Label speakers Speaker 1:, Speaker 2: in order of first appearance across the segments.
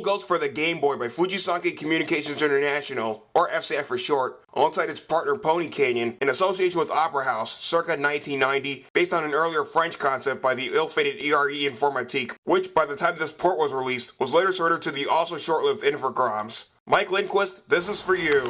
Speaker 1: Ghost for the Game Boy by Fujisankei Communications International, or FCI for short, alongside its partner Pony Canyon, in association with Opera House, circa 1990, based on an earlier French concept by the ill-fated ERE Informatique, which, by the time this port was released, was later surrendered to the also short-lived Infogrames. Mike Lindquist, this is for you.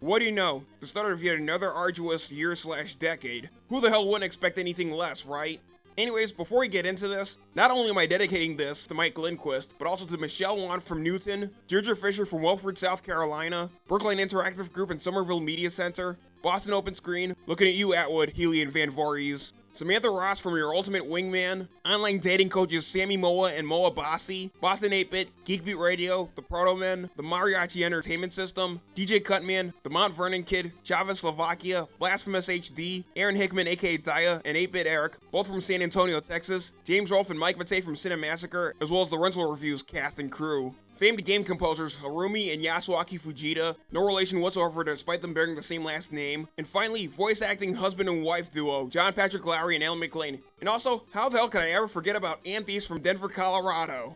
Speaker 1: What do you know? The start of yet another arduous year slash decade. Who the hell wouldn't expect anything less, right? Anyways, before we get into this, not only am I dedicating this to Mike Lindquist, but also to Michelle Wan from Newton, Deirdre Fisher from Wilford, South Carolina, Brookline Interactive Group and Somerville Media Center, Boston Open Screen, looking at you Atwood, Healy and Van Voorhees, Samantha Ross from Your Ultimate Wingman, online dating coaches Sammy Moa and Moa Bassi, Boston 8-Bit, Geekbeat Radio, The Proto Men, The Mariachi Entertainment System, DJ Cutman, The Mount Vernon Kid, Chavez Slovakia, Blasphemous HD, Aaron Hickman aka Daya, and 8-Bit Eric, both from San Antonio, Texas, James Rolfe and Mike Matei from Cinemassacre, as well as the Rental Reviews cast and crew. Famed game composers Harumi and Yasuaki Fujita, no relation whatsoever despite them bearing the same last name. And finally, voice acting husband and wife duo, John Patrick Lowrie and Ellen McLain. And also, how the hell can I ever forget about Anthes from Denver, Colorado?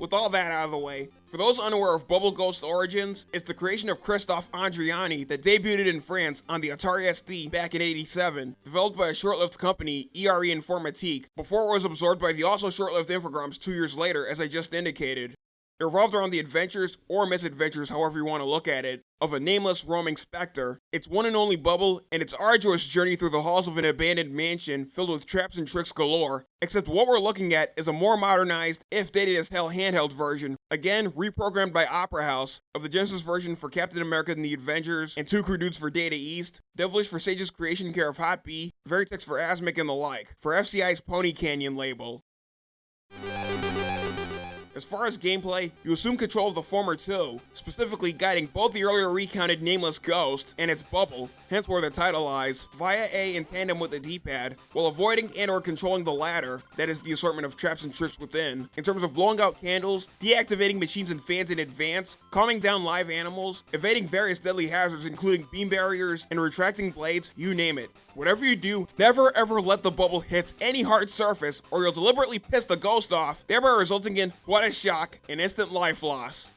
Speaker 1: With all that out of the way, for those unaware of Bubble Ghost origins, it's the creation of Christophe Andriani that debuted in France on the Atari ST back in 87, developed by a short-lived company, ERE Informatique, before it was absorbed by the also short-lived Infogrames two years later as I just indicated. It revolves around the adventures, or misadventures, however you want to look at it, of a nameless roaming specter, its one and only bubble, and its arduous journey through the halls of an abandoned mansion filled with traps and tricks galore. Except what we're looking at is a more modernized, if dated as hell handheld version, again reprogrammed by Opera House, of the Genesis version for Captain America and the Avengers, and Two Crude Dudes for Data East, Devilish for Sage's Creation care of Hot B, Verytex for Asmik and the like, for FCI's Pony Canyon label. As far as gameplay, you assume control of the former two, specifically guiding both the earlier recounted Nameless Ghost and its bubble, hence where the title lies, via A in tandem with the D-pad, while avoiding and or controlling the latter, that is the assortment of traps and tricks within, in terms of blowing out candles, deactivating machines and fans in advance, calming down live animals, evading various deadly hazards including beam barriers and retracting blades, you name it. Whatever you do, never ever let the bubble hit any hard surface or you'll deliberately piss the ghost off, thereby resulting in what a shock, an instant life loss.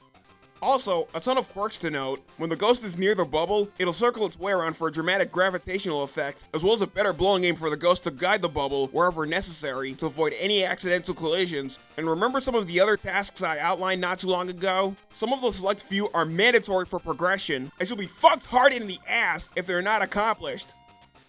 Speaker 1: Also, a ton of quirks to note, when the ghost is near the bubble, it'll circle its way around for a dramatic gravitational effect, as well as a better blowing aim for the ghost to guide the bubble wherever necessary to avoid any accidental collisions. And remember some of the other tasks I outlined not too long ago? Some of the select few are mandatory for progression, and you'll be fucked hard in the ass if they're not accomplished.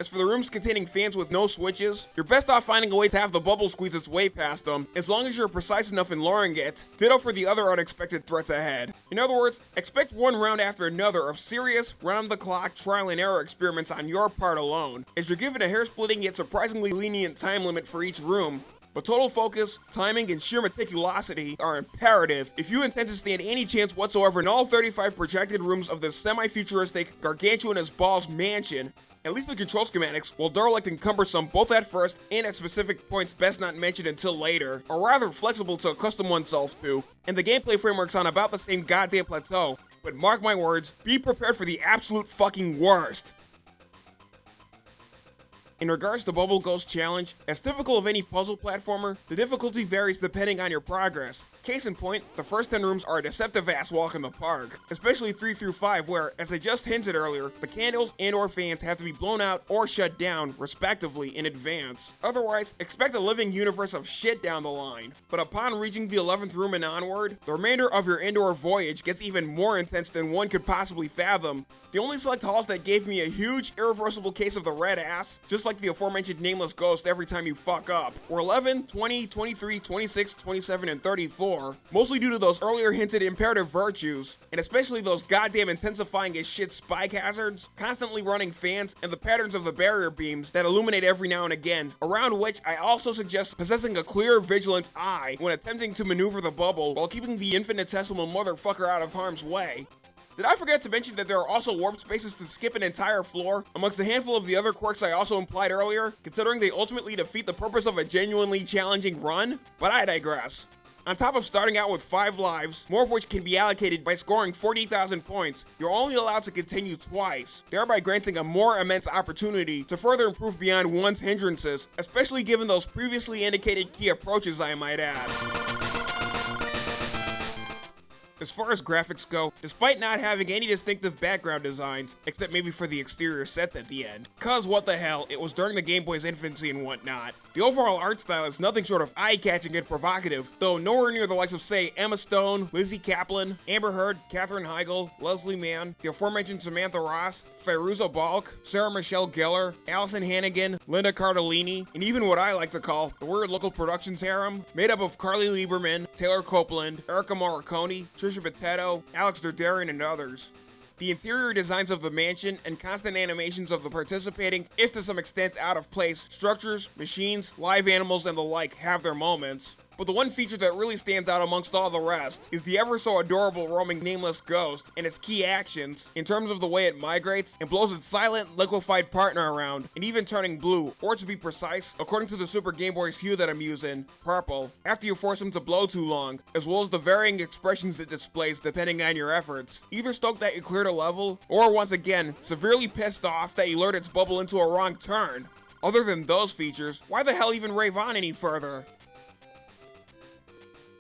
Speaker 1: As for the rooms containing fans with no switches, you're best off finding a way to have the bubble squeeze its way past them, as long as you're precise enough in luring it. Ditto for the other unexpected threats ahead. In other words, expect one round after another of serious, round-the-clock trial and error experiments on your part alone, as you're given a hair-splitting yet surprisingly lenient time limit for each room, but total focus, timing, and sheer meticulosity are imperative if you intend to stand any chance whatsoever in all 35 projected rooms of this semi-futuristic, gargantuan as balls mansion, at least the control schematics, while derelict and cumbersome both at first and at specific points best not mentioned until later, are rather flexible to accustom oneself to, and the gameplay framework's on about the same goddamn plateau, but mark my words, be prepared for the absolute fucking worst. In regards to Bubble Ghost Challenge, as typical of any puzzle platformer, the difficulty varies depending on your progress, Case in point, the first 10 rooms are a deceptive ass walk in the park, especially 3 through 5 where, as I just hinted earlier, the candles and or fans have to be blown out or shut down, respectively, in advance. Otherwise, expect a living universe of shit down the line. But upon reaching the 11th room and onward, the remainder of your indoor voyage gets even more intense than one could possibly fathom. The only select halls that gave me a huge, irreversible case of the red ass, just like the aforementioned nameless ghost every time you fuck up, were 11, 20, 23, 26, 27, and 34 mostly due to those earlier hinted imperative virtues, and especially those goddamn intensifying as shit spike hazards, constantly running fans, and the patterns of the barrier beams that illuminate every now and again, around which I also suggest possessing a clear, vigilant eye when attempting to maneuver the bubble while keeping the infinitesimal motherfucker out of harm's way. Did I forget to mention that there are also warp spaces to skip an entire floor, amongst a handful of the other quirks I also implied earlier, considering they ultimately defeat the purpose of a genuinely challenging run? But I digress. On top of starting out with 5 lives, more of which can be allocated by scoring 40,000 points, you're only allowed to continue twice, thereby granting a more immense opportunity to further improve beyond one's hindrances, especially given those previously indicated key approaches I might add. As far as graphics go, despite not having any distinctive background designs, except maybe for the exterior sets at the end, cause what the hell, it was during the Game Boy's infancy and whatnot, the overall art style is nothing short of eye-catching and provocative, though nowhere near the likes of say Emma Stone, Lizzie Caplan, Amber Heard, Katherine Heigl, Leslie Mann, the aforementioned Samantha Ross, Fairuza Balk, Sarah Michelle Gellar, Alyson Hannigan, Linda Cardellini, and even what I like to call the weird local productions harem, made up of Carly Lieberman, Taylor Copeland, Erica Morricone, Trisha Paytas, Alex Derderian, and others. The interior designs of the mansion and constant animations of the participating, if to some extent out of place, structures, machines, live animals, and the like have their moments. But the one feature that really stands out amongst all the rest is the ever so adorable roaming nameless ghost and its key actions in terms of the way it migrates and blows its silent liquefied partner around and even turning blue, or to be precise, according to the Super Game Boy's hue that I'm using, purple, after you force him to blow too long, as well as the varying expressions it displays depending on your efforts. Either stoked that you cleared a level, or once again, severely pissed off that you lured its bubble into a wrong turn. Other than those features, why the hell even rave on any further?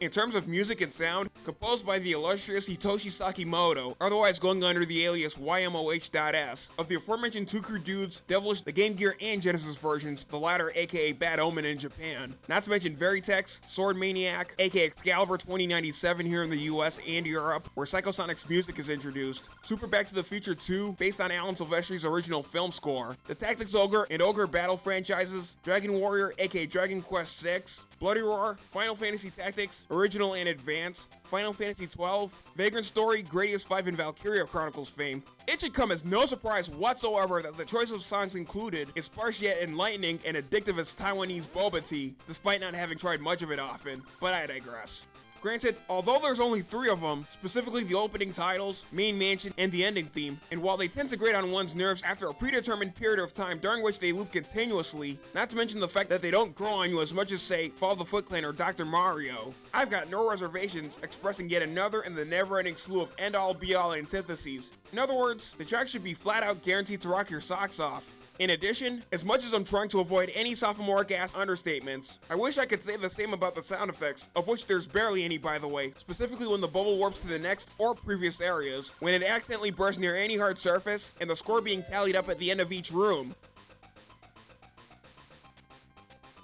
Speaker 1: In terms of music and sound, composed by the illustrious Hitoshi Sakimoto, otherwise going under the alias YMOH.S, of the aforementioned two crude dudes, Devilish, the Game Gear and Genesis versions, the latter aka Bad Omen in Japan. Not to mention Verytex, Sword Maniac, aka Excalibur 2097 here in the US and Europe, where Psychosonic's music is introduced, Super Back to the Future 2, based on Alan Silvestri's original film score, the Tactics Ogre and Ogre Battle franchises, Dragon Warrior aka Dragon Quest 6, Bloody Roar, Final Fantasy Tactics, Original and Advance, Final Fantasy XII, Vagrant Story, Gradius 5, and Valkyria Chronicles fame, it should come as no surprise whatsoever that the choice of songs included is sparse yet enlightening and addictive as Taiwanese boba tea, despite not having tried much of it often, but I digress. Granted, although there's only three of them, specifically the opening titles, main mansion, and the ending theme, and while they tend to grate on one's nerves after a predetermined period of time during which they loop continuously, not to mention the fact that they don't grow on you as much as say Fall the Foot Clan or Dr. Mario, I've got no reservations expressing yet another in the never-ending slew of end-all be-all antitheses. In other words, the track should be flat out guaranteed to rock your socks off, in addition, as much as I'm trying to avoid any sophomoric ass understatements, I wish I could say the same about the sound effects, of which there's barely any by the way, specifically when the bubble warps to the next or previous areas, when it accidentally bursts near any hard surface, and the score being tallied up at the end of each room.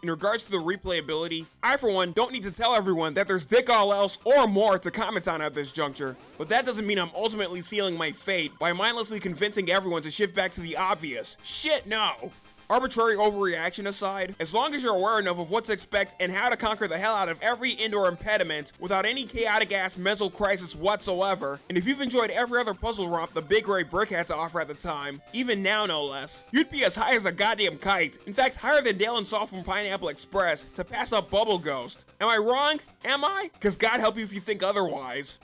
Speaker 1: In regards to the replayability, I for one don't need to tell everyone that there's dick all else or more to comment on at this juncture, but that doesn't mean I'm ultimately sealing my fate by mindlessly convincing everyone to shift back to the obvious. Shit no! Arbitrary overreaction aside, as long as you're aware enough of what to expect and how to conquer the hell out of every indoor impediment without any chaotic ass mental crisis whatsoever, and if you've enjoyed every other puzzle romp the Big Gray Brick had to offer at the time, even now no less, you'd be as high as a goddamn kite. In fact, higher than Dale and Saul from Pineapple Express to pass up Bubble Ghost. Am I wrong? Am I? Cause God help you if you think otherwise.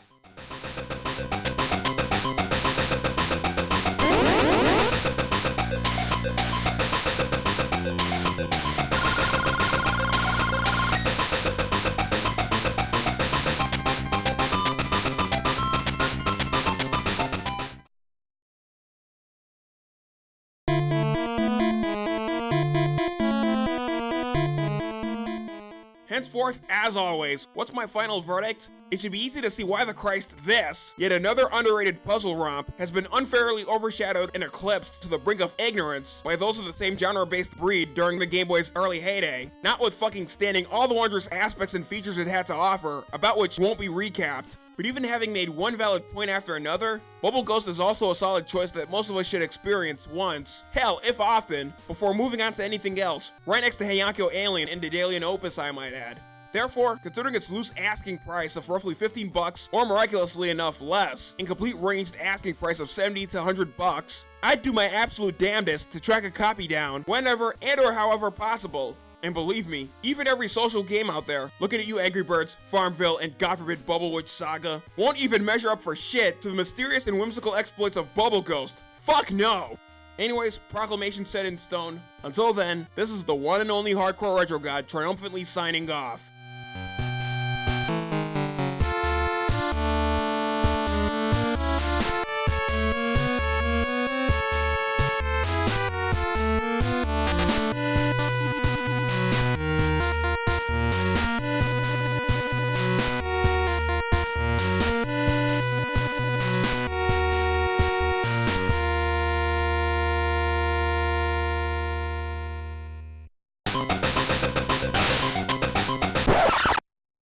Speaker 1: Henceforth, as always, what's my final verdict? It should be easy to see why the Christ this, yet another underrated puzzle romp, has been unfairly overshadowed and eclipsed to the brink of ignorance by those of the same genre-based breed during the Game Boy's early heyday, not with fucking standing all the wondrous aspects and features it had to offer, about which won't be recapped, but even having made one valid point after another, Bubble Ghost is also a solid choice that most of us should experience once, hell, if often, before moving on to anything else, right next to Heiankyo Alien and Daedalian Opus I might add. Therefore, considering its loose asking price of roughly 15 bucks, or miraculously enough less, in complete ranged asking price of 70 to 100 bucks, I'd do my absolute damnedest to track a copy down whenever and or however possible, and believe me, even every social game out there, looking at you Angry Birds, Farmville, and God forbid Bubblewitch Saga, won't even measure up for shit to the mysterious and whimsical exploits of Bubble Ghost. Fuck no! Anyways, proclamation set in stone. Until then, this is the one and only Hardcore Retro God triumphantly signing off.